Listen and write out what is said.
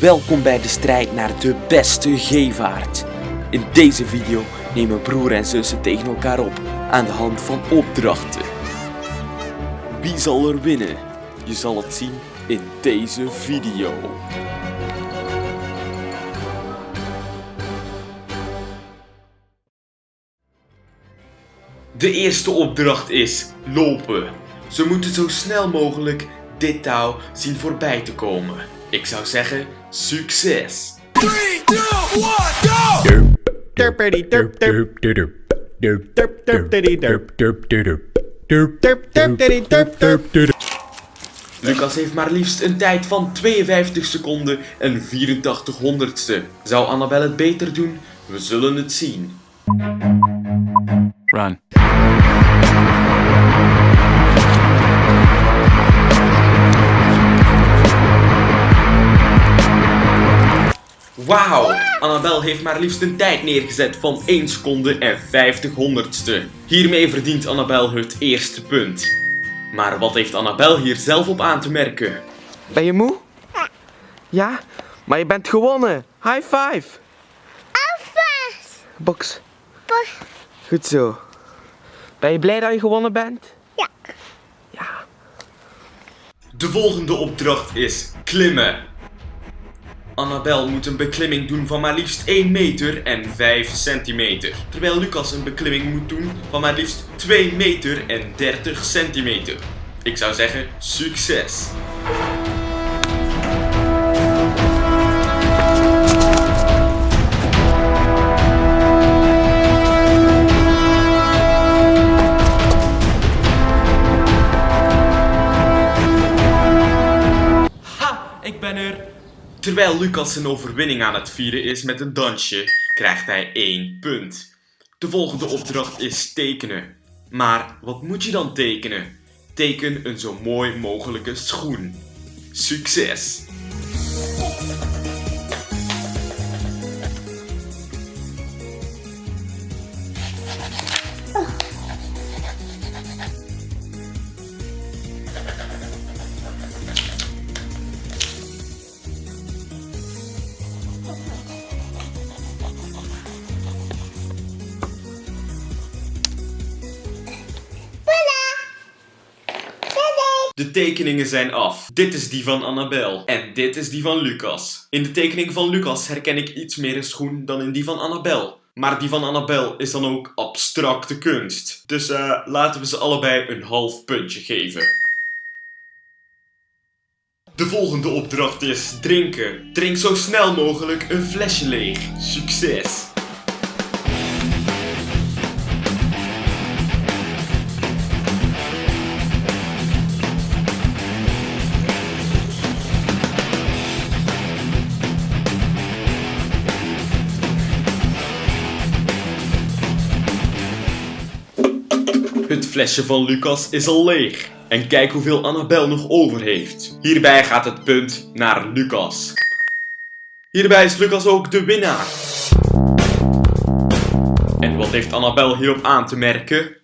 Welkom bij de strijd naar de beste gevaart. In deze video nemen broer en zussen tegen elkaar op aan de hand van opdrachten. Wie zal er winnen? Je zal het zien in deze video. De eerste opdracht is lopen. Ze moeten zo snel mogelijk dit touw zien voorbij te komen. Ik zou zeggen, succes! 3, 2, 1, go! Derpity derp derp derp derp derp derpity derp derp derp derp derp derpity derp derp derp Lucas heeft maar liefst een tijd van 52 seconden en 84 honderdste. Zou Annabel het beter doen? We zullen het zien. Run. Wauw! Annabel heeft maar liefst een tijd neergezet van 1 seconde en 50 honderdste. Hiermee verdient Annabel het eerste punt. Maar wat heeft Annabel hier zelf op aan te merken? Ben je moe? Ja? Maar je bent gewonnen. High five. Alvast! Box. Goed zo. Ben je blij dat je gewonnen bent? Ja. Ja. De volgende opdracht is klimmen. Annabel moet een beklimming doen van maar liefst 1 meter en 5 centimeter. Terwijl Lucas een beklimming moet doen van maar liefst 2 meter en 30 centimeter. Ik zou zeggen, succes! Terwijl Lucas zijn overwinning aan het vieren is met een dansje, krijgt hij 1 punt. De volgende opdracht is tekenen. Maar wat moet je dan tekenen? Teken een zo mooi mogelijke schoen. Succes! De tekeningen zijn af. Dit is die van Annabel. En dit is die van Lucas. In de tekening van Lucas herken ik iets meer een schoen dan in die van Annabel. Maar die van Annabel is dan ook abstracte kunst. Dus eh, laten we ze allebei een half puntje geven. De volgende opdracht is drinken. Drink zo snel mogelijk een flesje leeg. Succes! Het flesje van Lucas is al leeg. En kijk hoeveel Annabel nog over heeft. Hierbij gaat het punt naar Lucas. Hierbij is Lucas ook de winnaar. En wat heeft Annabel hierop aan te merken?